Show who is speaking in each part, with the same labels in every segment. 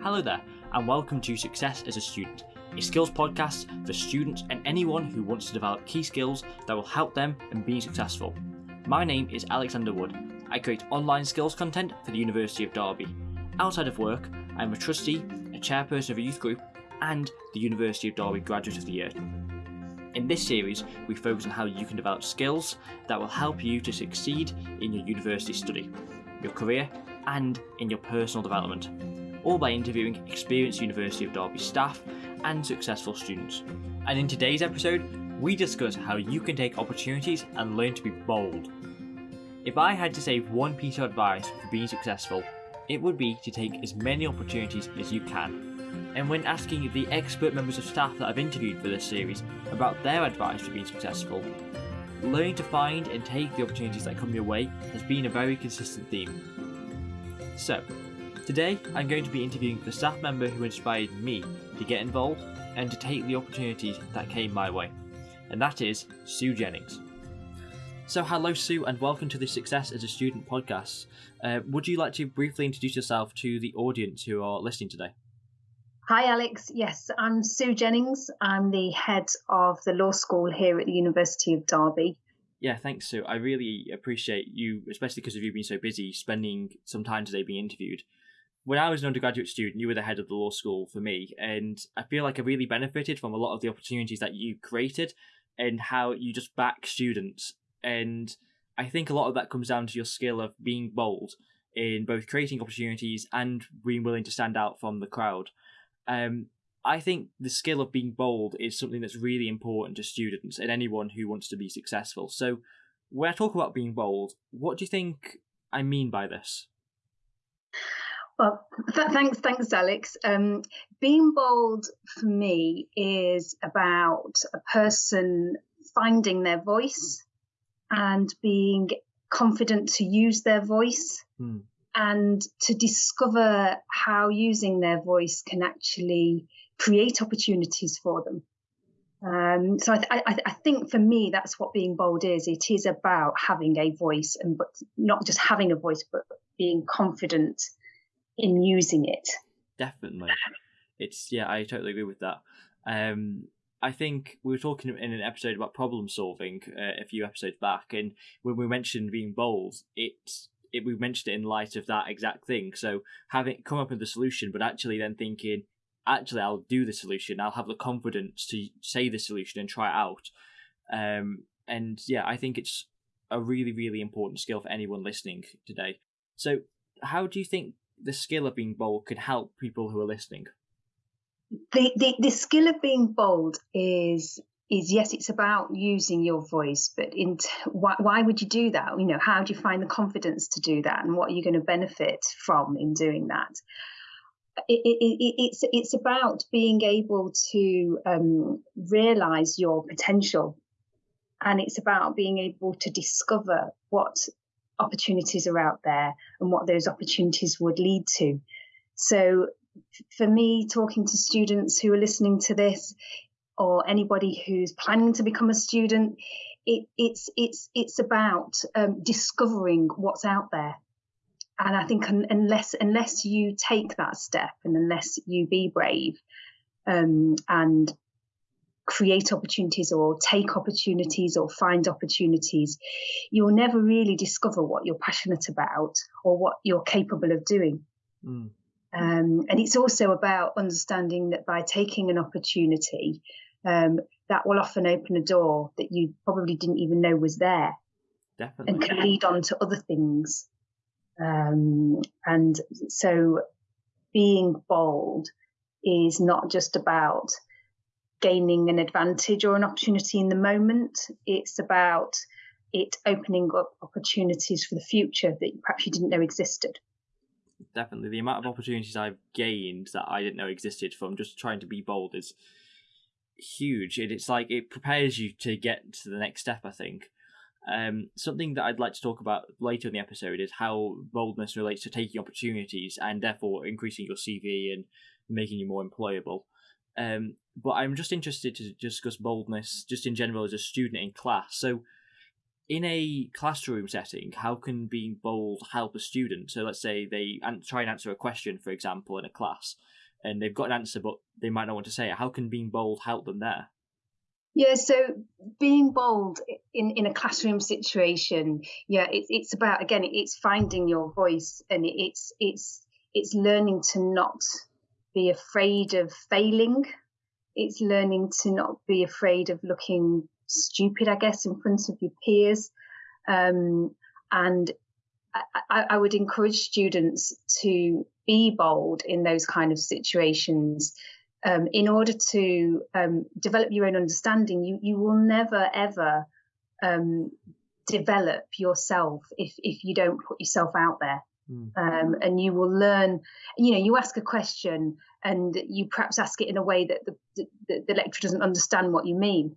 Speaker 1: Hello there, and welcome to Success as a Student, a skills podcast for students and anyone who wants to develop key skills that will help them in being successful. My name is Alexander Wood. I create online skills content for the University of Derby. Outside of work, I'm a trustee, a chairperson of a youth group, and the University of Derby Graduate of the Year. In this series, we focus on how you can develop skills that will help you to succeed in your university study, your career, and in your personal development, all by interviewing experienced University of Derby staff and successful students. And in today's episode, we discuss how you can take opportunities and learn to be bold. If I had to say one piece of advice for being successful, it would be to take as many opportunities as you can. And when asking the expert members of staff that I've interviewed for this series about their advice for being successful, learning to find and take the opportunities that come your way has been a very consistent theme. So, today I'm going to be interviewing the staff member who inspired me to get involved and to take the opportunities that came my way, and that is Sue Jennings. So, hello, Sue, and welcome to the Success as a Student podcast. Uh, would you like to briefly introduce yourself to the audience who are listening today?
Speaker 2: Hi, Alex. Yes, I'm Sue Jennings. I'm the head of the law school here at the University of Derby.
Speaker 1: Yeah, thanks, Sue. I really appreciate you, especially because of you being so busy, spending some time today being interviewed. When I was an undergraduate student, you were the head of the law school for me, and I feel like I really benefited from a lot of the opportunities that you created and how you just back students. And I think a lot of that comes down to your skill of being bold in both creating opportunities and being willing to stand out from the crowd. Um, I think the skill of being bold is something that's really important to students and anyone who wants to be successful. So, when I talk about being bold, what do you think I mean by this?
Speaker 2: Well, th- thanks, thanks, Alex. Um, being bold for me is about a person finding their voice and being confident to use their voice. Hmm and to discover how using their voice can actually create opportunities for them. Um, so I, I, I, think for me, that's what being bold is. It is about having a voice and but not just having a voice, but being confident in using it.
Speaker 1: Definitely. It's, yeah, I totally agree with that. Um, I think we were talking in an episode about problem solving uh, a few episodes back, and when we mentioned being bold, it's it, we mentioned it in light of that exact thing. So having come up with the solution, but actually then thinking, actually, I'll do the solution. I'll have the confidence to say the solution and try it out. Um, and yeah, I think it's a really, really important skill for anyone listening today. So, how do you think the skill of being bold could help people who are listening?
Speaker 2: The, the, the skill of being bold is is yes, it's about using your voice, but in t- why, why would you do that? You know, how do you find the confidence to do that, and what are you going to benefit from in doing that? It, it, it, it's it's about being able to um, realize your potential, and it's about being able to discover what opportunities are out there and what those opportunities would lead to. So, for me, talking to students who are listening to this, or anybody who's planning to become a student. It, it's it's it's about um, discovering what's out there, and I think unless unless you take that step and unless you be brave um, and create opportunities or take opportunities or find opportunities, you'll never really discover what you're passionate about or what you're capable of doing. Mm. Um, and it's also about understanding that by taking an opportunity, um, that will often open a door that you probably didn't even know was there.
Speaker 1: Definitely.
Speaker 2: And can lead on to other things. Um, and so being bold is not just about gaining an advantage or an opportunity in the moment. It's about it opening up opportunities for the future that perhaps you didn't know existed.
Speaker 1: Definitely. The amount of opportunities I've gained that I didn't know existed from just trying to be bold is huge and it's like it prepares you to get to the next step i think um, something that i'd like to talk about later in the episode is how boldness relates to taking opportunities and therefore increasing your cv and making you more employable um, but i'm just interested to discuss boldness just in general as a student in class so in a classroom setting, how can being bold help a student? So let's say they try and answer a question, for example, in a class, and they've got an answer, but they might not want to say it. How can being bold help them there?
Speaker 2: Yeah, so being bold in, in a classroom situation, yeah, it's it's about again, it's finding your voice, and it's it's it's learning to not be afraid of failing. It's learning to not be afraid of looking stupid, I guess, in front of your peers. Um, and I, I, would encourage students to be bold in those kind of situations. Um, in order to um, develop your own understanding, you, you will never ever um, develop yourself if, if you don't put yourself out there. Mm. Um, and you will learn, you know, you ask a question and you perhaps ask it in a way that the, the, the lecturer doesn't understand what you mean.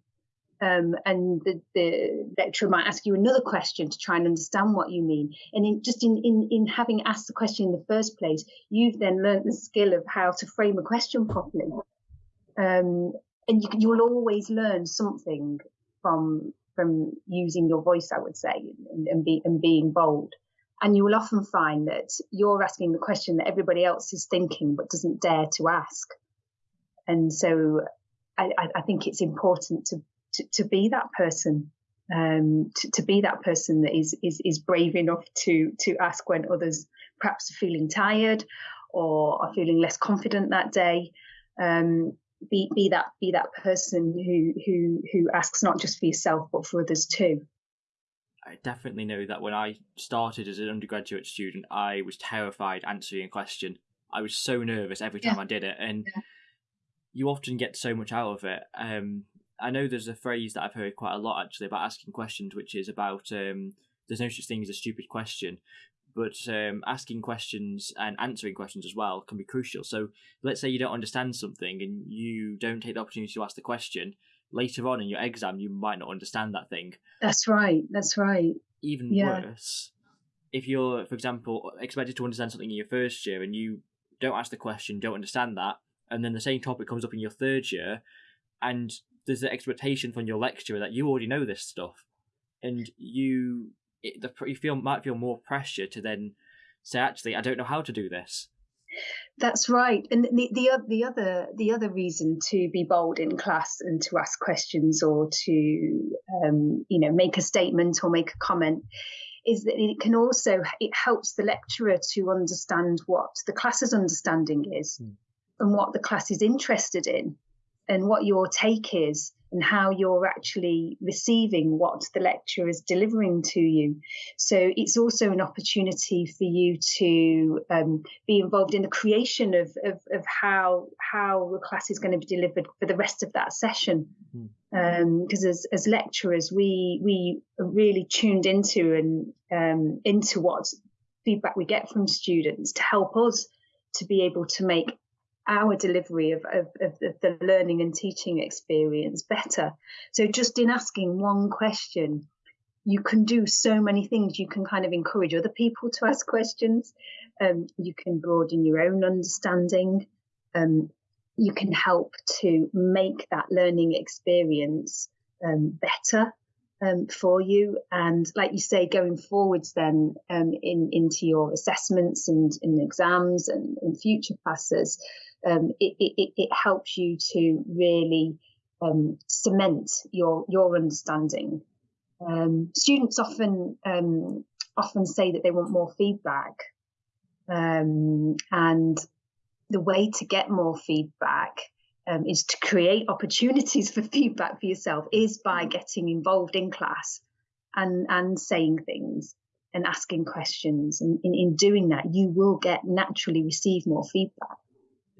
Speaker 2: Um, and the, the, lecturer might ask you another question to try and understand what you mean. And in, just in, in, in having asked the question in the first place, you've then learned the skill of how to frame a question properly. Um, and you, you will always learn something from from using your voice, I would say, and, and, be, and being bold. And you will often find that you're asking the question that everybody else is thinking but doesn't dare to ask. And so I, I think it's important to, to, to be that person, um, to, to, be that person that is, is, is brave enough to, to ask when others perhaps are feeling tired or are feeling less confident that day. Um, be, be that be that person who who who asks not just for yourself but for others too.
Speaker 1: I definitely know that when I started as an undergraduate student, I was terrified answering a question. I was so nervous every time yeah. I did it, and yeah. you often get so much out of it. Um, I know there's a phrase that I've heard quite a lot actually about asking questions, which is about um, there's no such thing as a stupid question, but um, asking questions and answering questions as well can be crucial. So let's say you don't understand something and you don't take the opportunity to ask the question later on in your exam you might not understand that thing.
Speaker 2: That's right that's right.
Speaker 1: Even yeah. worse if you're for example expected to understand something in your first year and you don't ask the question don't understand that and then the same topic comes up in your third year and there's an expectation from your lecturer that you already know this stuff and you it, the, you feel might feel more pressure to then say actually i don't know how to do this
Speaker 2: that's right, and the, the the other the other reason to be bold in class and to ask questions or to um, you know make a statement or make a comment is that it can also it helps the lecturer to understand what the class's understanding is mm. and what the class is interested in and what your take is and how you're actually receiving what the lecturer is delivering to you. So it's also an opportunity for you to um, be involved in the creation of, of, of, how how the class is going to be delivered for the rest of that session. Because mm-hmm. um, as, as lecturers, we we are really tuned into and um, into what feedback we get from students to help us to be able to make our delivery of, of, of, the learning and teaching experience better. So just in asking one question, you can do so many things. You can kind of encourage other people to ask questions. Um, you can broaden your own understanding. Um, you can help to make that learning experience um, better um, for you. And like you say, going forwards then um, in into your assessments and in exams and in future classes, um, it, it, it, helps you to really um, cement your your understanding. Um, students often um, often say that they want more feedback, um, and the way to get more feedback um, is to create opportunities for feedback for yourself is by getting involved in class and and saying things and asking questions. And in, in doing that you will get naturally receive more feedback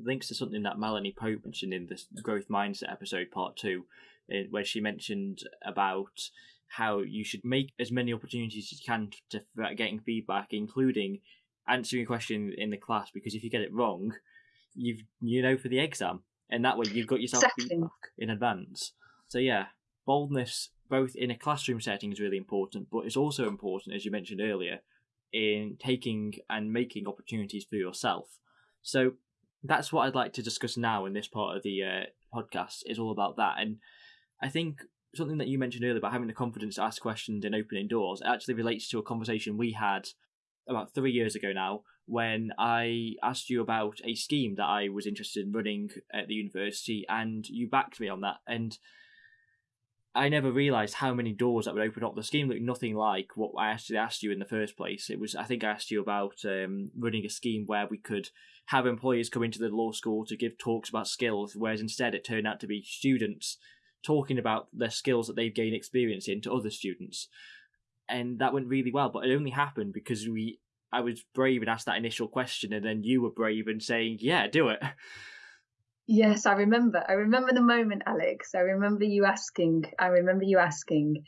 Speaker 1: links to something that Melanie Pope mentioned in this growth mindset episode part two, eh, where she mentioned about how you should make as many opportunities as you can to getting feedback, including answering a question in the class. Because if you get it wrong, you've you know for the exam, and that way you've got yourself exactly. feedback in advance. So yeah, boldness both in a classroom setting is really important, but it's also important, as you mentioned earlier, in taking and making opportunities for yourself. So that's what I'd like to discuss now in this part of the uh, podcast. Is all about that, and I think something that you mentioned earlier about having the confidence to ask questions and opening doors actually relates to a conversation we had about three years ago now when I asked you about a scheme that I was interested in running at the university, and you backed me on that. And I never realised how many doors that would open up. The scheme looked nothing like what I actually asked you in the first place. It was, I think, I asked you about um, running a scheme where we could have employees come into the law school to give talks about skills, whereas instead it turned out to be students talking about their skills that they've gained experience in to other students. And that went really well, but it only happened because we I was brave and asked that initial question, and then you were brave and saying, "Yeah, do it."
Speaker 2: Yes, I remember. I remember the moment, Alex. I remember you asking. I remember you asking,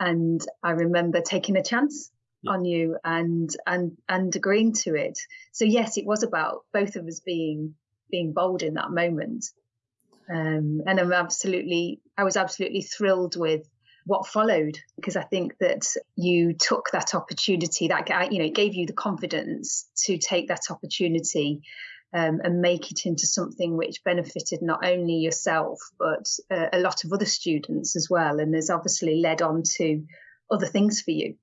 Speaker 2: and I remember taking a chance yeah. on you and and and agreeing to it. So yes, it was about both of us being being bold in that moment. Um, and I'm absolutely, I was absolutely thrilled with what followed because I think that you took that opportunity that you know gave you the confidence to take that opportunity um, and make it into something which benefited not only yourself but uh, a lot of other students as well and has obviously led on to other things for you.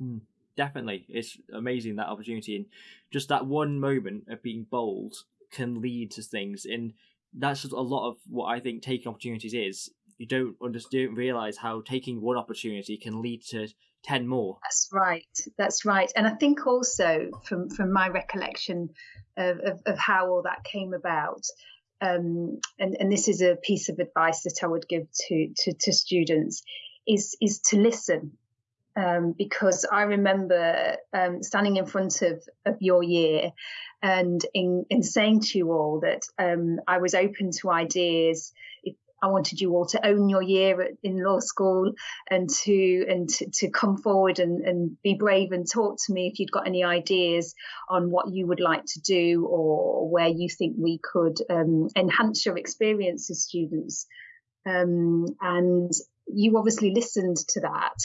Speaker 1: Mm, definitely, it's amazing that opportunity and just that one moment of being bold can lead to things and that's just a lot of what I think taking opportunities is. You don't understand, realize how taking one opportunity can lead to 10 more.
Speaker 2: That's right that's right and i think also from from my recollection of, of, of how all that came about um, and, and this is a piece of advice that i would give to to, to students is is to listen um, because I remember um, standing in front of, of your year and in, in saying to you all that um, I was open to ideas. If I wanted you all to own your year in law school and to and to, to come forward and, and be brave and talk to me if you'd got any ideas on what you would like to do or where you think we could um, enhance your experience as students. Um, and you obviously listened to that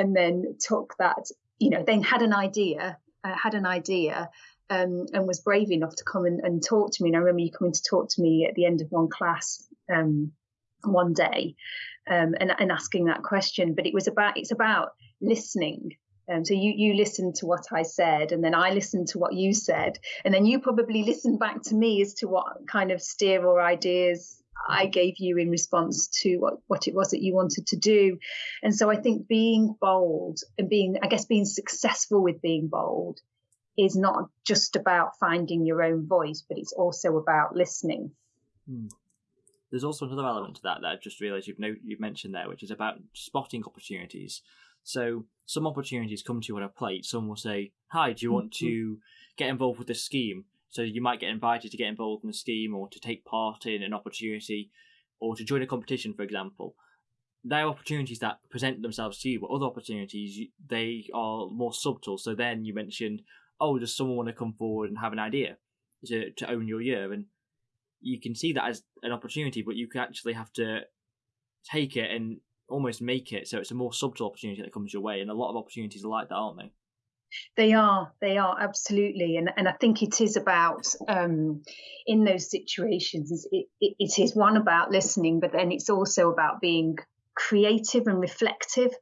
Speaker 2: and then took that, you know, then had an idea, uh, had an idea um, and was brave enough to come and, and, talk to me. And I remember you coming to talk to me at the end of one class um, one day um, and, and, asking that question. But it was about it's about listening. Um, so you you listened to what I said, and then I listened to what you said, and then you probably listened back to me as to what kind of steer or ideas I gave you in response to what, what it was that you wanted to do. And so I think being bold and being, I guess, being successful with being bold is not just about finding your own voice, but it's also about listening.
Speaker 1: Hmm. There's also another element to that that I've just realised you've no, you've mentioned there, which is about spotting opportunities. So some opportunities come to you on a plate. Some will say, "Hi, do you want mm-hmm. to get involved with this scheme?" So you might get invited to get involved in a scheme, or to take part in an opportunity, or to join a competition, for example. There are opportunities that present themselves to you, but other opportunities they are more subtle. So then you mentioned, "Oh, does someone want to come forward and have an idea to to own your year?" and you can see that as an opportunity, but you can actually have to take it and almost make it so it's a more subtle opportunity that comes your way. And a lot of opportunities are like that, aren't they?
Speaker 2: They are, they are absolutely, and and I think it is about um, in those situations. It, it, it is one about listening, but then it's also about being creative and reflective.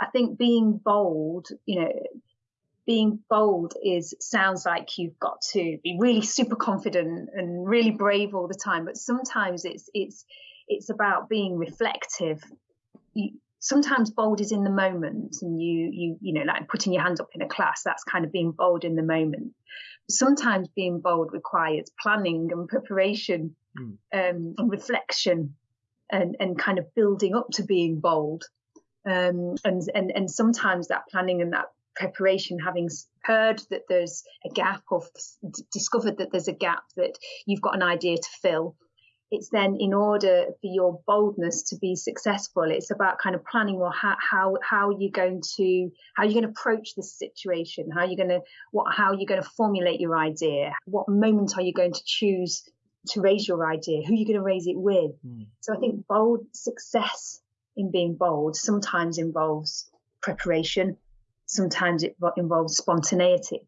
Speaker 2: I think being bold, you know, being bold is sounds like you've got to be really super confident and really brave all the time but sometimes it's it's it's about being reflective sometimes bold is in the moment and you you you know like putting your hand up in a class that's kind of being bold in the moment sometimes being bold requires planning and preparation mm. um, and reflection and and kind of building up to being bold um, and and and sometimes that planning and that preparation, having heard that there's a gap or discovered that there's a gap that you've got an idea to fill. It's then in order for your boldness to be successful, it's about kind of planning well how how how are you're going to how are you're going to approach this situation, how are you're going to what how are you're going to formulate your idea, what moment are you going to choose to raise your idea, who are you're going to raise it with. Mm. So I think bold success in being bold sometimes involves preparation, sometimes it involves spontaneity.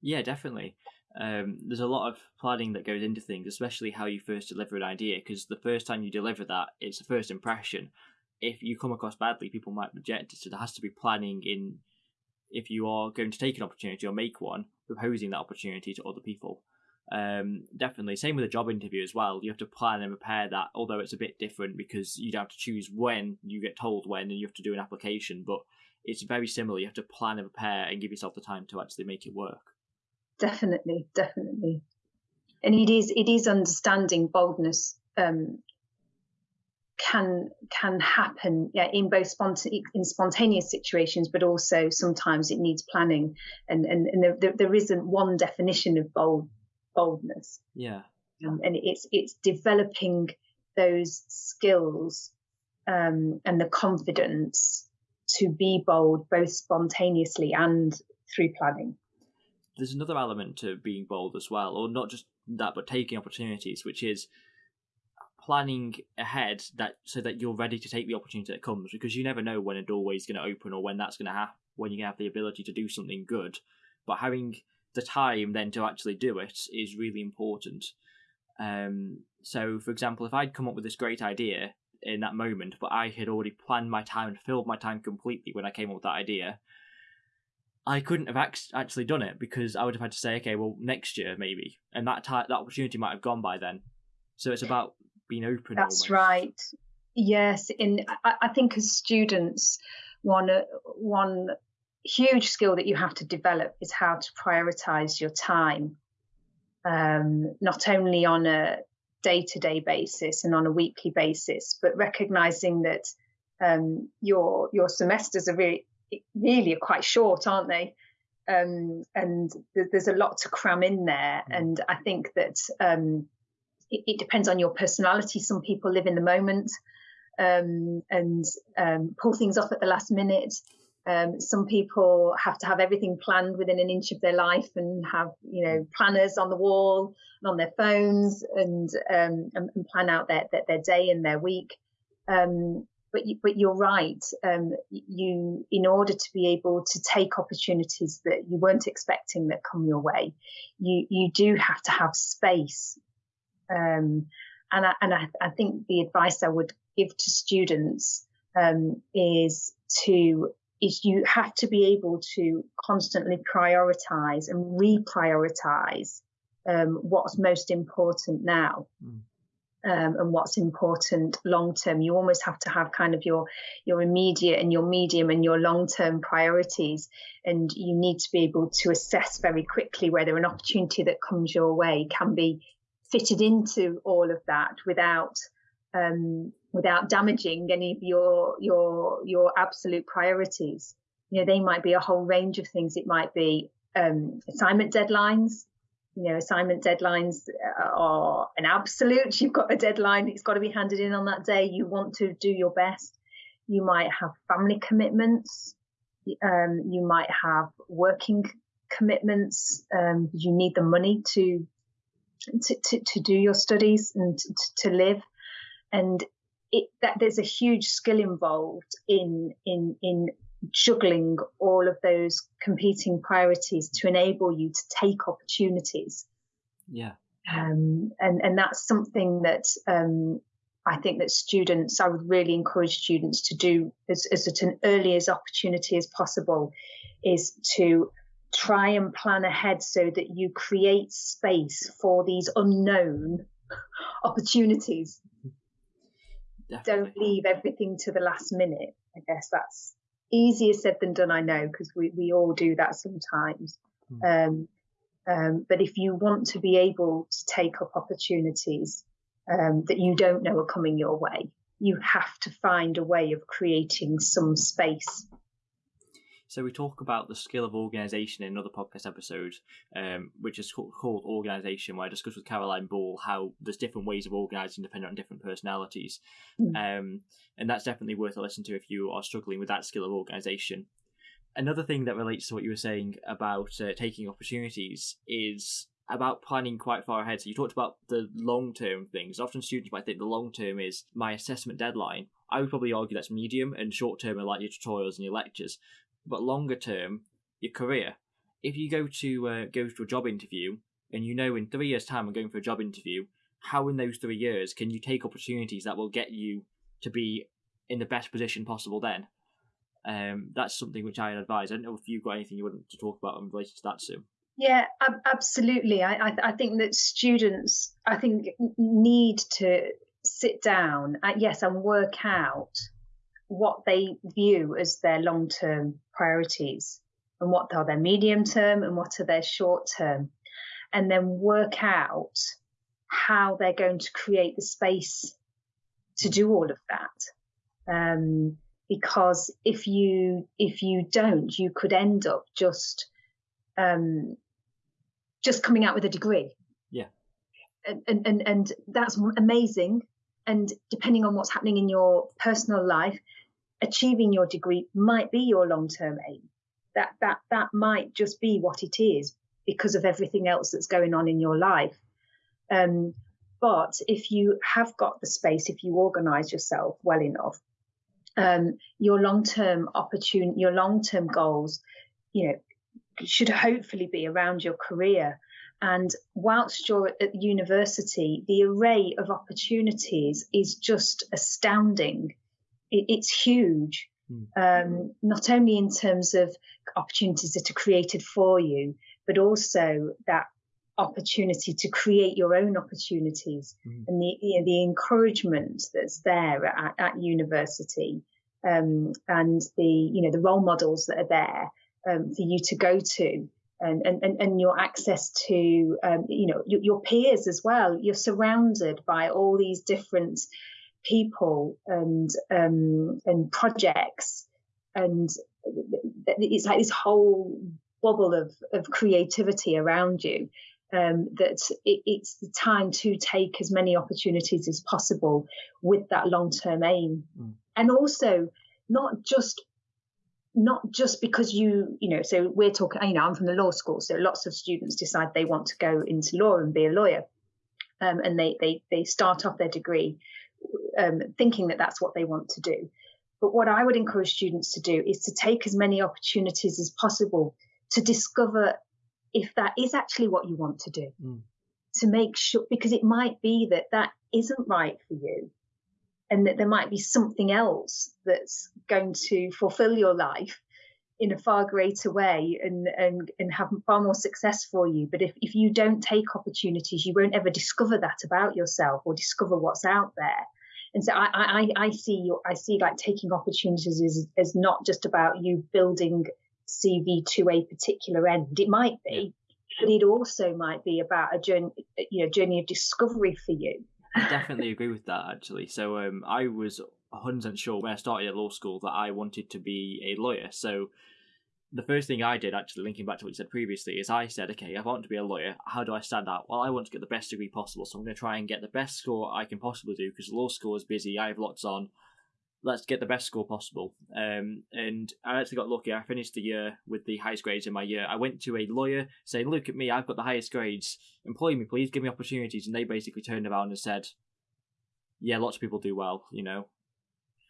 Speaker 1: Yeah, definitely. Um, there's a lot of planning that goes into things, especially how you first deliver an idea, because the first time you deliver that, it's a first impression. if you come across badly, people might reject it. So there has to be planning in if you are going to take an opportunity or make one, proposing that opportunity to other people. Um, definitely, same with a job interview as well. You have to plan and prepare that, although it's a bit different because you'd have to choose when you get told when, and you have to do an application. But it's very similar. You have to plan and prepare and give yourself the time to actually make it work.
Speaker 2: Definitely, definitely, and it is it is understanding boldness um, can can happen yeah, in both sponta- in spontaneous situations, but also sometimes it needs planning, and and, and there, there, there isn't one definition of bold boldness.
Speaker 1: Yeah,
Speaker 2: um, and it's it's developing those skills um, and the confidence to be bold, both spontaneously and through planning.
Speaker 1: There's another element to being bold as well, or not just that, but taking opportunities, which is planning ahead that so that you're ready to take the opportunity that comes because you never know when a doorway is going to open or when that's going to happen when you have the ability to do something good. But having the time then to actually do it is really important. Um, so for example if i'd come up with this great idea in that moment but i had already planned my time and filled my time completely when i came up with that idea I couldn't have actually done it because I would have had to say, okay, well, next year maybe, and that t- that opportunity might have gone by then. So it's about being open.
Speaker 2: That's
Speaker 1: almost.
Speaker 2: right. Yes, in I, I think as students, one one huge skill that you have to develop is how to prioritize your time, um, not only on a day-to-day basis and on a weekly basis, but recognizing that um, your your semesters are really really are quite short, aren't they? Um, and th- there's a lot to cram in there. Mm. And I think that um, it, it, depends on your personality. Some people live in the moment um, and um, pull things off at the last minute. Um, some people have to have everything planned within an inch of their life and have, you know, planners on the wall and on their phones and um, and, and, plan out their, their, their day and their week. Um, but you, but you're right. Um, you, in order to be able to take opportunities that you weren't expecting that come your way, you you do have to have space um, and I, and I, I, think the advice I would give to students um, is to is you have to be able to constantly prioritize and reprioritize um, what's most important now. Mm. Um, and what's important long term. You almost have to have kind of your your immediate and your medium and your long term priorities, and you need to be able to assess very quickly whether an opportunity that comes your way can be fitted into all of that without um, without damaging any of your your your absolute priorities. You know, they might be a whole range of things. It might be um, assignment deadlines. You know, assignment deadlines are an absolute. You've got a deadline; it's got to be handed in on that day. You want to do your best. You might have family commitments. Um, you might have working commitments. Um, you need the money to to, to, to do your studies and to, to live. And it, that there's a huge skill involved in, in, in juggling all of those competing priorities to enable you to take opportunities.
Speaker 1: Yeah.
Speaker 2: Um, and, and that's something that, um, I think that students, I would really encourage students to do as, as at an early as opportunity as possible is to try and plan ahead so that you create space for these unknown opportunities. Definitely. Don't leave everything to the last minute. I guess that's easier said than done, I know, because we, we all do that sometimes. Mm. Um, um, but if you want to be able to take up opportunities um, that you don't know are coming your way, you have to find a way of creating some space
Speaker 1: so we talk about the skill of organisation in another podcast episode, um, which is called Organisation, where I discuss with Caroline Ball how there's different ways of organising depending on different personalities. Mm. Um, and that's definitely worth a listen to if you are struggling with that skill of organisation. Another thing that relates to what you were saying about uh, taking opportunities is about planning quite far ahead. So you talked about the long term things. Often students might think the long term is my assessment deadline. I would probably argue that's medium, and short term are like your tutorials and your lectures but longer term, your career. If you go to uh, go to a job interview and you know in three years' time I'm going for a job interview, how in those three years can you take opportunities that will get you to be in the best position possible then. Um, that's something which I advise. I don't know if you've got anything you want to talk about in relation to that, Sue.
Speaker 2: Yeah, absolutely. I, I, think that students, I think, need to sit down, uh, yes, and work out what they view as their long term priorities and what are their medium term and what are their short term, and then work out how they're going to create the space to do all of that. Um, because if you if you don't, you could end up just um, just coming out with a degree.
Speaker 1: Yeah.
Speaker 2: And, and and that's amazing. And depending on what's happening in your personal life, achieving your degree might be your long term aim. That that that might just be what it is because of everything else that's going on in your life. Um, but if you have got the space, if you organise yourself well enough, um, your long term opportunity, your long term goals, you know, should hopefully be around your career. And whilst you're at university, the array of opportunities is just astounding. It's huge, mm. um, not only in terms of opportunities that are created for you, but also that opportunity to create your own opportunities mm. and the you know, the encouragement that's there at, at university um, and the you know the role models that are there um, for you to go to and, and, and your access to um, you know your, your, peers as well. You're surrounded by all these different people and um, and projects. And it's like this whole bubble of, of creativity around you um, that it, it's the time to take as many opportunities as possible with that long term aim. Mm. and also not just not just because you, you know, so we're talking, you know, I'm from the law school, so lots of students decide they want to go into law and be a lawyer. Um, and they, they, they start off their degree um, thinking that that's what they want to do. But what I would encourage students to do is to take as many opportunities as possible to discover if that is actually what you want to do. Mm. To make sure, because it might be that that isn't right for you and that there might be something else that's going to fulfill your life in a far greater way and, and, and have far more success for you. But if, if you don't take opportunities, you won't ever discover that about yourself or discover what's out there. And so I, I, I see your, I see like taking opportunities as, as not just about you building CV to a particular end. It might be, but it also might be about a journey, you know, journey of discovery for you
Speaker 1: I definitely agree with that actually. So um, I was 100% sure when I started at law school that I wanted to be a lawyer. So the first thing I did, actually, linking back to what you said previously, is I said, okay, I want to be a lawyer. How do I stand out? Well, I want to get the best degree possible, so I'm going to try and get the best score I can possibly do because law school is busy. I have lots on let's get the best score possible. Um, and I actually got lucky. I finished the year with the highest grades in my year. I went to a lawyer saying, "Look at me, I've got the highest grades. Employ me, please. Give me opportunities." And they basically turned around and said, "Yeah, lots of people do well, you know."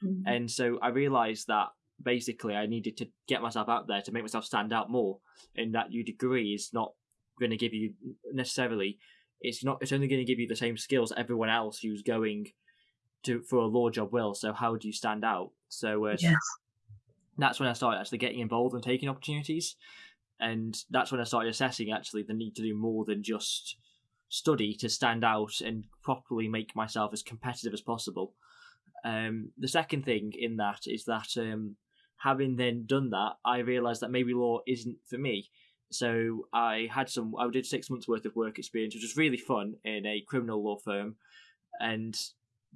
Speaker 1: Mm-hmm. And so I realised that basically I needed to get myself out there to make myself stand out more, and that your degree is not going to give you necessarily. It's not. It's only going to give you the same skills everyone else who's going to for a law job will. So how do you stand out? So uh, yes. that's when I started actually getting involved and taking opportunities, and that's when I started assessing actually the need to do more than just study to stand out and properly make myself as competitive as possible. Um, the second thing in that is that um, having then done that, I realised that maybe law isn't for me. So I had some, I did six months worth of work experience, which was really fun in a criminal law firm, and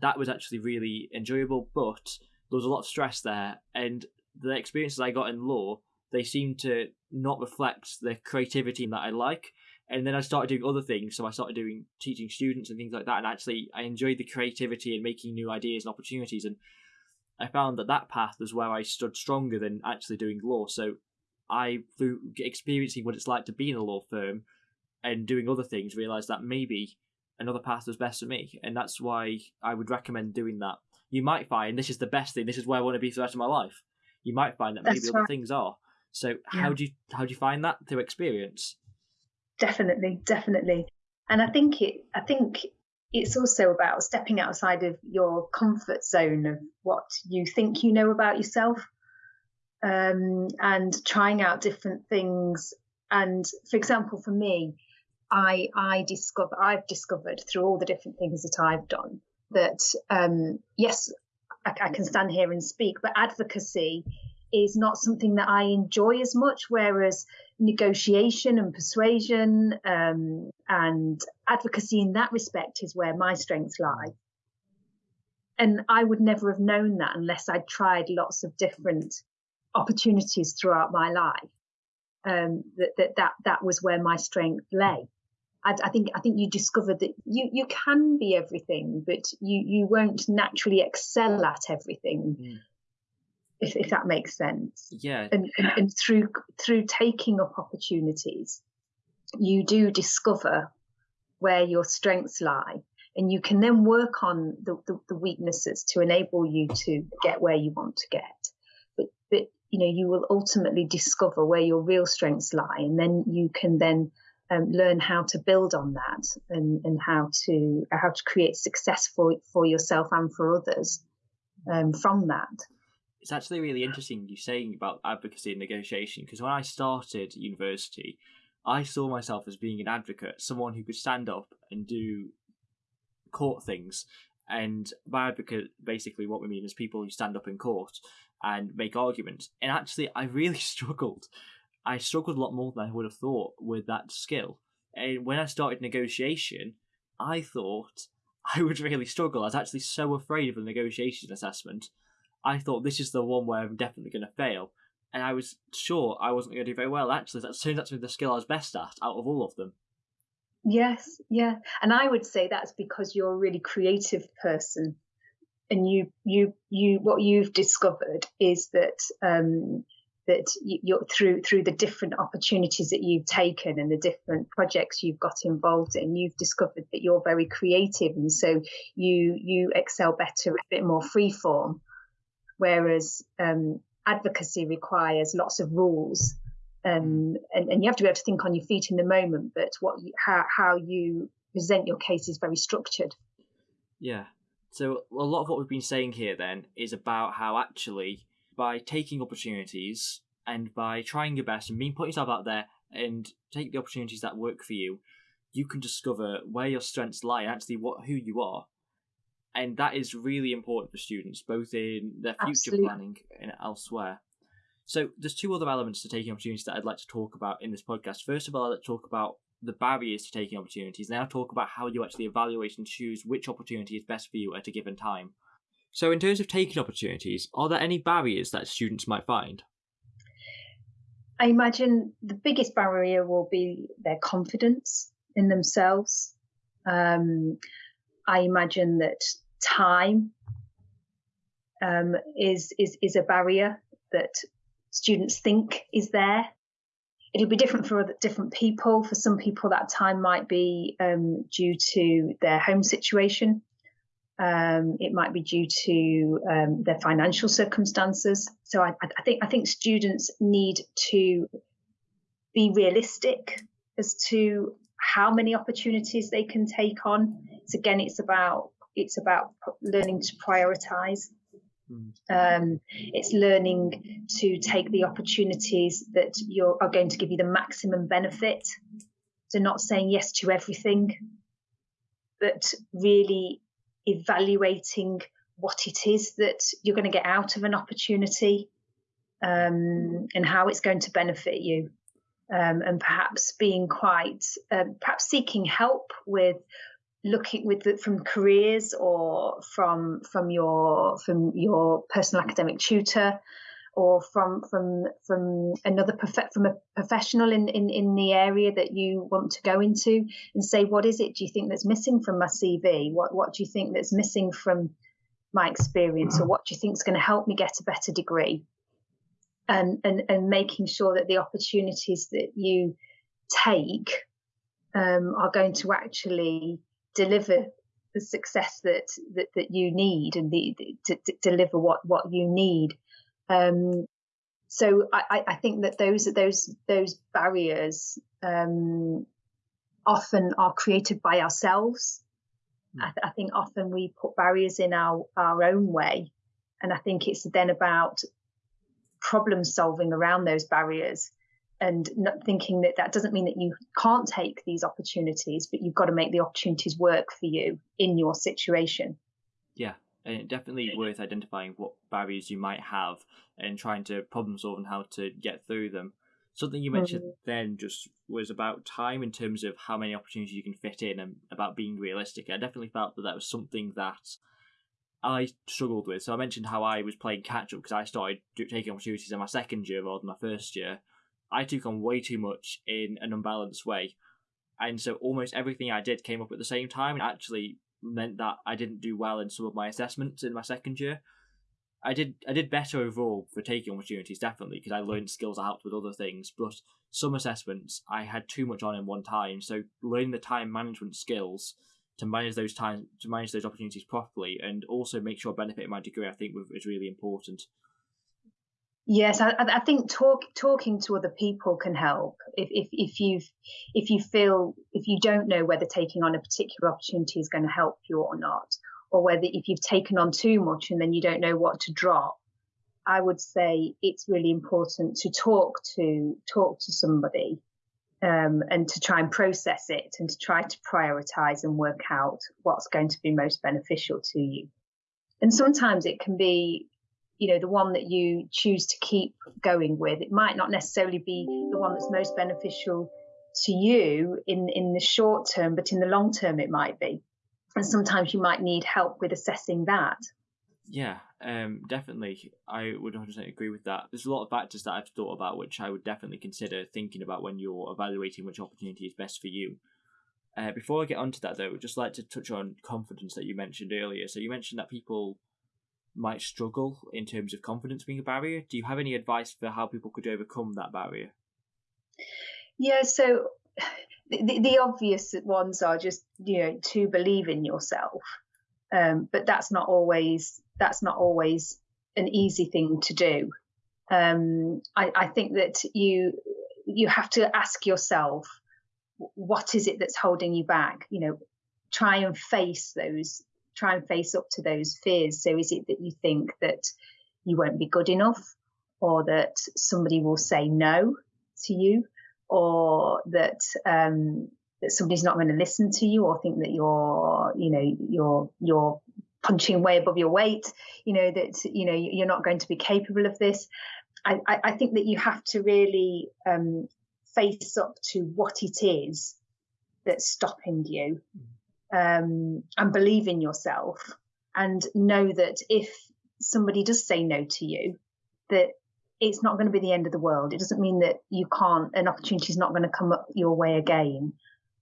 Speaker 1: that was actually really enjoyable, but there was a lot of stress there, and the experiences I got in law they seemed to not reflect the creativity that I like. And then I started doing other things, so I started doing teaching students and things like that, and actually I enjoyed the creativity and making new ideas and opportunities, and I found that that path was where I stood stronger than actually doing law. So I, through experiencing what it's like to be in a law firm and doing other things, realized that maybe another path was best for me, and that's why I would recommend doing that. You might find this is the best thing. This is where I want to be for the rest of my life. You might find that maybe other things are. So yeah. how do you how do you find that through experience?
Speaker 2: Definitely, definitely. And I think it. I think it's also about stepping outside of your comfort zone of what you think you know about yourself um, and trying out different things. And for example, for me, I I discover I've discovered through all the different things that I've done that um, yes, I, I can stand here and speak, but advocacy is not something that I enjoy as much. Whereas negotiation and persuasion um, and advocacy in that respect is where my strengths lie. And I would never have known that unless I'd tried lots of different opportunities throughout my life. Um, that, that that that was where my strength lay. I, I, think I think you discovered that you you can be everything, but you you won't naturally excel at everything. Mm if, if that makes sense.
Speaker 1: Yeah.
Speaker 2: And, and, and through through taking up opportunities, you do discover where your strengths lie, and you can then work on the, the, the weaknesses to enable you to get where you want to get. But but you know you will ultimately discover where your real strengths lie, and then you can then um, learn how to build on that and, and how to how to create success for for yourself and for others um, from that
Speaker 1: it's actually really interesting you saying about advocacy and negotiation because when I started university, I saw myself as being an advocate, someone who could stand up and do court things. And by advocate, basically, what we mean is people who stand up in court and make arguments. And actually, I really struggled. I struggled a lot more than I would have thought with that skill. And when I started negotiation, I thought I would really struggle. I was actually so afraid of the negotiation assessment I thought this is the one where I'm definitely going to fail. And I was sure I wasn't going to do very well. Actually, that turns out to be the skill I was best at out of all of them.
Speaker 2: Yes, yeah, and I would say that's because you're a really creative person, and you, you, you. What you've discovered is that um, that you're through through the different opportunities that you've taken and the different projects you've got involved in you've discovered that you're very creative and so you you excel better a bit more free form whereas um, advocacy requires lots of rules. Um, and, and, you have to be able to think on your feet in the moment, but what you, how, how you present your case is very structured.
Speaker 1: Yeah. So a lot of what we've been saying here then is about how actually by taking opportunities and by trying your best and being putting yourself out there and take the opportunities that work for you, you can discover where your strengths lie and actually what who you are and that is really important for students, both in their future Absolutely. planning and elsewhere. So there's two other elements to taking opportunities that I'd like to talk about in this podcast. First of all, I'd like to talk about the barriers to taking opportunities. Then I'll talk about how you actually evaluate and choose which opportunity is best for you at a given time. So, in terms of taking opportunities, are there any barriers that students might find?
Speaker 2: I imagine the biggest barrier will be their confidence in themselves. Um, I imagine that time um, is is is a barrier that students think is there. It'll be different for different people. For some people, that time might be um, due to their home situation. Um, it might be due to um, their financial circumstances. So I, I, think I think students need to be realistic as to how many opportunities they can take on. So again, it's about it's about learning to prioritize. Hmm. Um, it's learning to take the opportunities that you are going to give you the maximum benefit. So not saying yes to everything, but really evaluating what it is that you're going to get out of an opportunity um, and how it's going to benefit you. Um, and perhaps being quite, uh, perhaps seeking help with looking with the, from careers or from from your from your personal academic tutor or from from from another prof- from a professional in, in in the area that you want to go into and say what is it do you think that's missing from my CV what what do you think that's missing from my experience? Or what do you think is going to help me get a better degree? And and and making sure that the opportunities that you take um, are going to actually deliver the success that that, that you need and the, to, to, deliver what what you need. Um, so I, I think that those those those barriers um, often are created by ourselves I, th- I, think often we put barriers in our, our own way. And I think it's then about problem solving around those barriers and not thinking that that doesn't mean that you can't take these opportunities, but you've got to make the opportunities work for you in your situation.
Speaker 1: Yeah, and definitely worth identifying what barriers you might have and trying to problem solve and how to get through them. Something you mentioned mm-hmm. then just was about time in terms of how many opportunities you can fit in and about being realistic. I definitely felt that that was something that I struggled with. So I mentioned how I was playing catch up because I started taking opportunities in my second year rather than my first year. I took on way too much in an unbalanced way. And so almost everything I did came up at the same time and actually meant that I didn't do well in some of my assessments in my second year. I did I did better overall for taking opportunities definitely because I learned skills helped with other things. But some assessments I had too much on in one time, so learning the time management skills to manage those times to manage those opportunities properly and also make sure I benefit my degree I think is really important.
Speaker 2: Yes, I, I think talk, talking to other people can help. If, if if you if you feel if you don't know whether taking on a particular opportunity is going to help you or not, or whether if you've taken on too much and then you don't know what to drop, I would say it's really important to talk to talk to somebody um, and to try and process it and to try to prioritize and work out what's going to be most beneficial to you. And sometimes it can be, you know, the one that you choose to keep going with. It might not necessarily be the one that's most beneficial to you in in the short term, but in the long term it might be and sometimes you might need help with assessing that.
Speaker 1: Yeah, um, definitely. I would 100% agree with that. There's a lot of factors that I've thought about which I would definitely consider thinking about when you're evaluating which opportunity is best for you. Uh, before I get onto that, though, I'd just like to touch on confidence that you mentioned earlier. So you mentioned that people might struggle in terms of confidence being a barrier. Do you have any advice for how people could overcome that barrier?
Speaker 2: Yeah, so the, the obvious ones are just you know to believe in yourself um, but that's not always that's not always an easy thing to do um, I, I, think that you you have to ask yourself what is it that's holding you back you know try and face those try and face up to those fears. So is it that you think that you won't be good enough or that somebody will say no to you or that um, that somebody's not going to listen to you or think that you're you know you're you're punching way above your weight you know that you know you're not going to be capable of this? I i think that you have to really um, face up to what it is that's stopping you um, and believe in yourself and know that if somebody does say no to you that it's not going to be the end of the world. It doesn't mean that you can't, an opportunity is not going to come up your way again.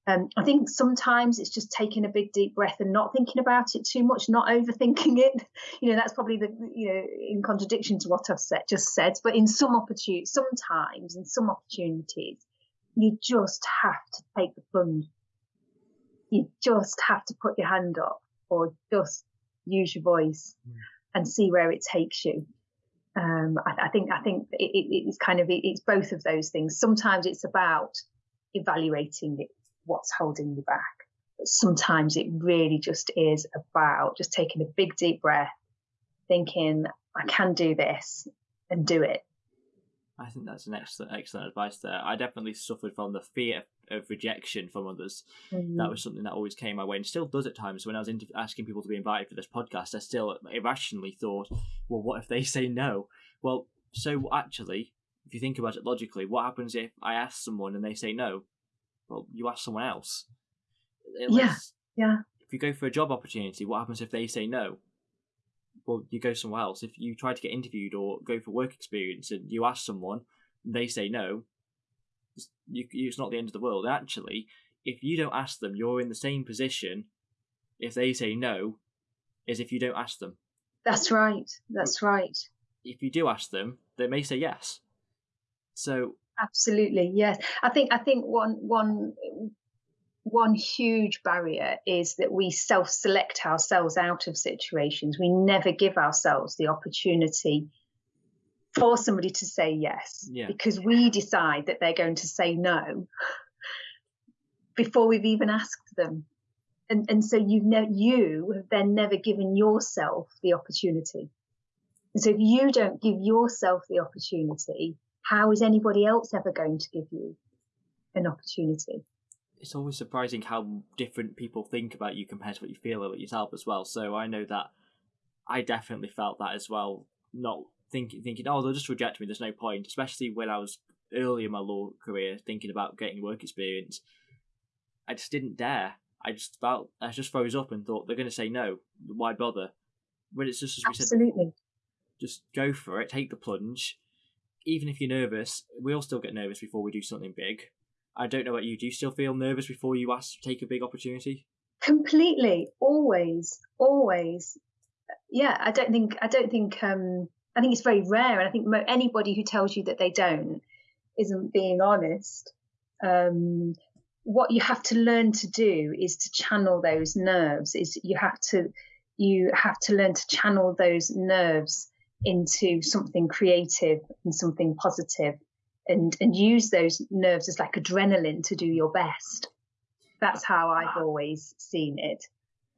Speaker 2: Um, I think sometimes it's just taking a big deep breath and not thinking about it too much, not overthinking it. You know, that's probably the you know in contradiction to what I've said, just said. But in some opportunities, sometimes in some opportunities, you just have to take the plunge. You just have to put your hand up, or just use your voice mm. and see where it takes you um, I, I, think I think it, it, it's kind of it's both of those things. Sometimes it's about evaluating it, what's holding you back, but sometimes it really just is about just taking a big deep breath, thinking I can do this, and do it.
Speaker 1: I think that's an excellent, excellent advice there. I definitely suffered from the fear of rejection from others. Mm-hmm. That was something that always came my way and still does at times. When I was inter- asking people to be invited for this podcast, I still irrationally thought, well, what if they say no? Well, so actually, if you think about it logically, what happens if I ask someone and they say no? Well, you ask someone else.
Speaker 2: yeah, yeah.
Speaker 1: If you go for a job opportunity, what happens if they say no? Well, you go somewhere else. If you try to get interviewed or go for work experience and you ask someone, they say no, it's, you, it's not the end of the world. Actually, if you don't ask them, you're in the same position if they say no as if you don't ask them.
Speaker 2: That's right. That's right.
Speaker 1: If you do ask them, they may say yes. So
Speaker 2: absolutely yes. I think I think one one one huge barrier is that we self select ourselves out of situations. We never give ourselves the opportunity for somebody to say yes
Speaker 1: yeah.
Speaker 2: because we decide that they're going to say no before we've even asked them. and and so you've ne- you have then never given yourself the opportunity. And so if you don't give yourself the opportunity, how is anybody else ever going to give you an opportunity?
Speaker 1: It's always surprising how different people think about you compared to what you feel about yourself as well. So I know that I definitely felt that as well. Not thinking, thinking, oh, they'll just reject me. There's no point. Especially when I was early in my law career, thinking about getting work experience. I just didn't dare. I just felt I just froze up and thought they're going to say no. Why bother? When it's just as we
Speaker 2: Absolutely.
Speaker 1: said, just go for it. Take the plunge. Even if you're nervous, we all still get nervous before we do something big. I don't know about you. Do you still feel nervous before you ask to take a big opportunity?
Speaker 2: Completely, always, always. Yeah, I don't think I don't think um, I think it's very rare, and I think anybody who tells you that they don't isn't being honest. Um, what you have to learn to do is to channel those nerves. Is you have to you have to learn to channel those nerves into something creative and something positive, and and use those nerves as like adrenaline to do your best. That's how I've always seen it.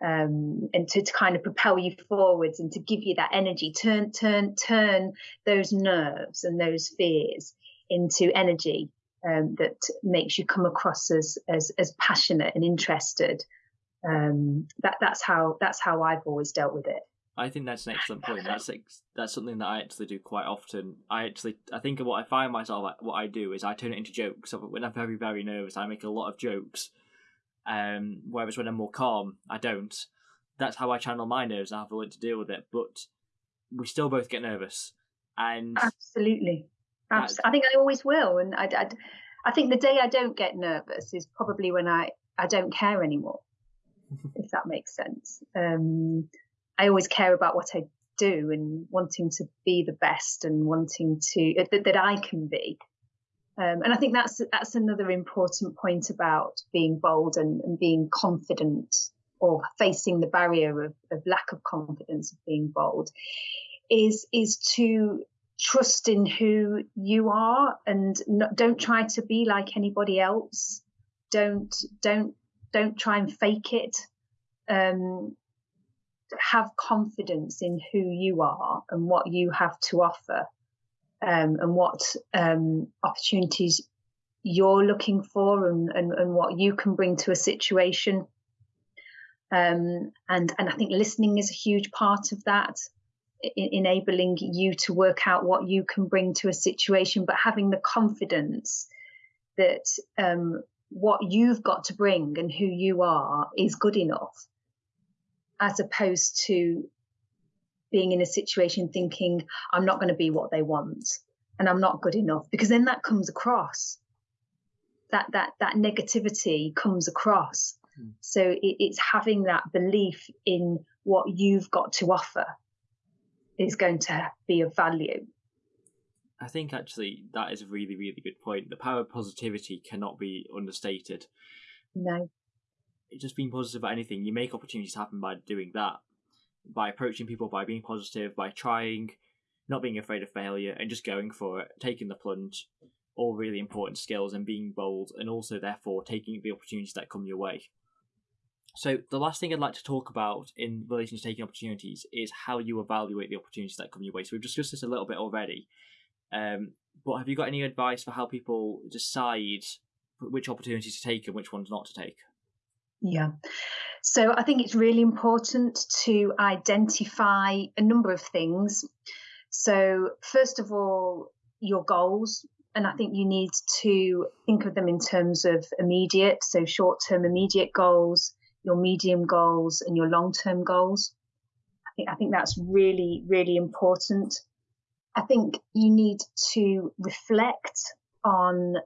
Speaker 2: Um, and to, to kind of propel you forwards and to give you that energy, turn, turn, turn those nerves and those fears into energy um, that makes you come across as as, as passionate and interested. Um, that that's how that's how I've always dealt with it.
Speaker 1: I think that's an excellent point. That's that's something that I actually do quite often. I actually I think what I find myself what I do is I turn it into jokes. So when I'm very very nervous, I make a lot of jokes. Um, whereas when I'm more calm, I don't. That's how I channel my nerves and I have a way to deal with it. But we still both get nervous, and
Speaker 2: absolutely, I think I always will, and I, I, I think the day I don't get nervous is probably when I I don't care anymore, if that makes sense. Um, I always care about what I do and wanting to be the best and wanting to uh, that, that I can be. Um, and I think that's that's another important point about being bold and, and being confident or facing the barrier of, of lack of confidence of being bold is is to trust in who you are and not, don't try to be like anybody else. Don't don't don't try and fake it. Um, have confidence in who you are and what you have to offer, um, and what um, opportunities you're looking for, and, and, and what you can bring to a situation. Um, and and I think listening is a huge part of that enabling you to work out what you can bring to a situation, but having the confidence that um, what you've got to bring and who you are is good enough, as opposed to being in a situation thinking, I'm not going to be what they want and I'm not good enough, because then that comes across. That, that, that negativity comes across. Mm. So it, it's having that belief in what you've got to offer is going to be of value.
Speaker 1: I think actually that is a really, really good point. The power of positivity cannot be understated.
Speaker 2: No.
Speaker 1: Just being positive about anything, you make opportunities happen by doing that. By approaching people, by being positive, by trying, not being afraid of failure, and just going for it, taking the plunge. All really important skills and being bold, and also, therefore, taking the opportunities that come your way. So the last thing I'd like to talk about in relation to taking opportunities is how you evaluate the opportunities that come your way. So we've discussed this a little bit already, um, but have you got any advice for how people decide which opportunities to take and which ones not to take?
Speaker 2: Yeah. So I think it's really important to identify a number of things. So first of all, your goals. And I think you need to think of them in terms of immediate, so short term immediate goals, your medium goals and your long term goals. I think, I think that's really, really important. I think you need to reflect on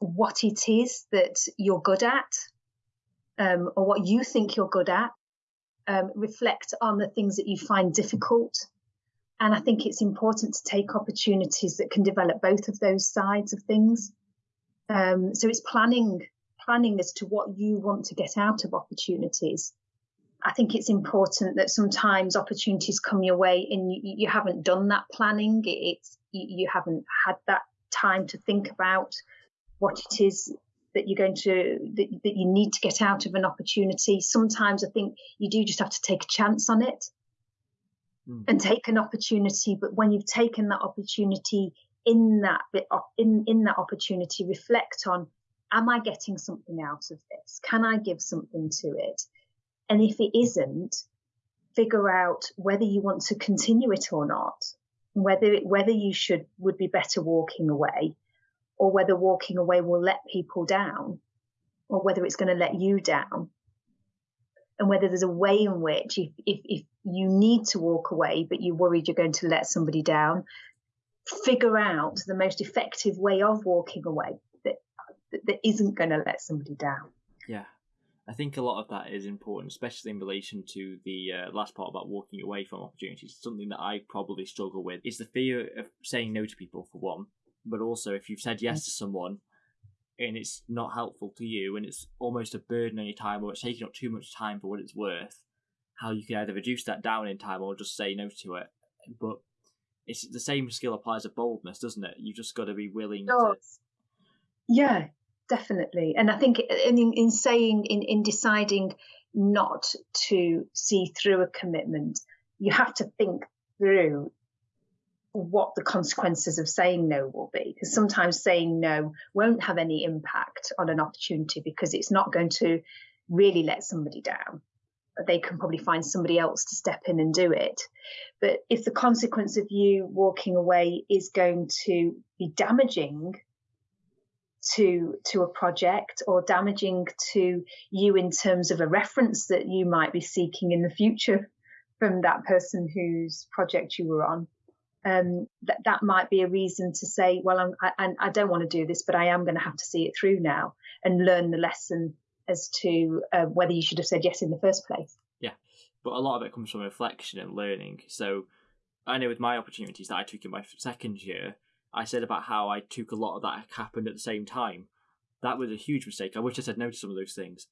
Speaker 2: what it is that you're good at um, or what you think you're good at. Um, reflect on the things that you find difficult. And I think it's important to take opportunities that can develop both of those sides of things. Um, so it's planning planning as to what you want to get out of opportunities. I think it's important that sometimes opportunities come your way and you, you haven't done that planning. It's you, you haven't had that time to think about what it is that you're going to that, that you need to get out of an opportunity. Sometimes i think you do just have to take a chance on it mm. and take an opportunity. But when you've taken that opportunity in that bit in in that opportunity reflect on am i getting something out of this? Can i give something to it? And if it isn't figure out whether you want to continue it or not whether it, whether you should would be better walking away or whether walking away will let people down or whether it's going to let you down. And whether there's a way in which if, if, if you need to walk away but you're worried you're going to let somebody down figure out the most effective way of walking away that that isn't going to let somebody down.
Speaker 1: Yeah. I think a lot of that is important, especially in relation to the uh, last part about walking away from opportunities. Something that I probably struggle with is the fear of saying no to people, for one, but also if you've said yes mm. to someone and it's not helpful to you and it's almost a burden on your time or it's taking up too much time for what it's worth, how you can either reduce that down in time or just say no to it. But it's the same skill applies to boldness, doesn't it? You've just got to be willing to.
Speaker 2: Yeah, definitely. And I think in, in saying, in, in deciding not to see through a commitment, you have to think through what the consequences of saying no will be. Because sometimes saying no won't have any impact on an opportunity because it's not going to really let somebody down. They can probably find somebody else to step in and do it. But if the consequence of you walking away is going to be damaging to to a project or damaging to you in terms of a reference that you might be seeking in the future from that person whose project you were on um, that that might be a reason to say, well, I'm, I, I don't want to do this, but I am going to have to see it through now and learn the lesson as to uh, whether you should have said yes in the first place.
Speaker 1: Yeah, but a lot of it comes from reflection and learning. So I know with my opportunities that I took in my second year, I said about how I took a lot of that happened at the same time. That was a huge mistake. I wish I said no to some of those things.